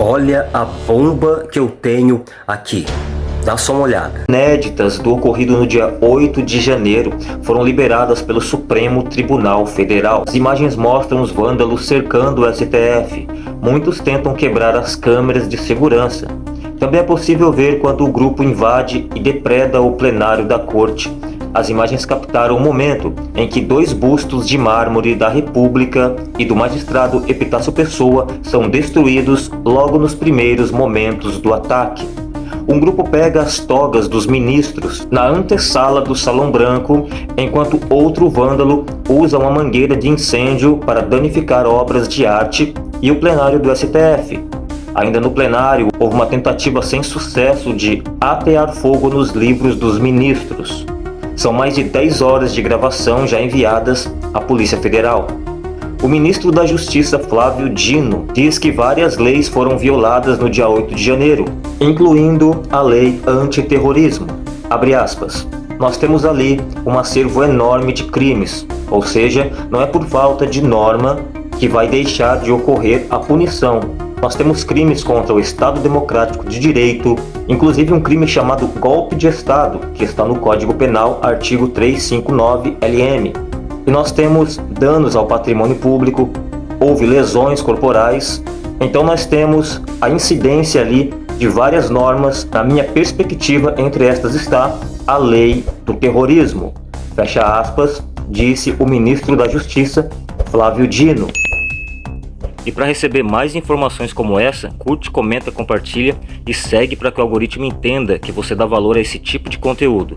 Olha a bomba que eu tenho aqui. Dá só uma olhada. Inéditas do ocorrido no dia 8 de janeiro foram liberadas pelo Supremo Tribunal Federal. As imagens mostram os vândalos cercando o STF. Muitos tentam quebrar as câmeras de segurança. Também é possível ver quando o grupo invade e depreda o plenário da corte as imagens captaram o momento em que dois bustos de mármore da República e do magistrado Epitácio Pessoa são destruídos logo nos primeiros momentos do ataque. Um grupo pega as togas dos ministros na antessala do Salão Branco, enquanto outro vândalo usa uma mangueira de incêndio para danificar obras de arte e o plenário do STF. Ainda no plenário, houve uma tentativa sem sucesso de atear fogo nos livros dos ministros. São mais de 10 horas de gravação já enviadas à Polícia Federal. O ministro da Justiça Flávio Dino diz que várias leis foram violadas no dia 8 de janeiro, incluindo a lei antiterrorismo. Abre aspas. Nós temos ali um acervo enorme de crimes, ou seja, não é por falta de norma que vai deixar de ocorrer a punição, nós temos crimes contra o Estado Democrático de Direito, inclusive um crime chamado golpe de Estado, que está no Código Penal, artigo 359 LM. E nós temos danos ao patrimônio público, houve lesões corporais, então nós temos a incidência ali de várias normas. Na minha perspectiva, entre estas está a lei do terrorismo. Fecha aspas, disse o ministro da Justiça, Flávio Dino. E para receber mais informações como essa, curte, comenta, compartilha e segue para que o algoritmo entenda que você dá valor a esse tipo de conteúdo.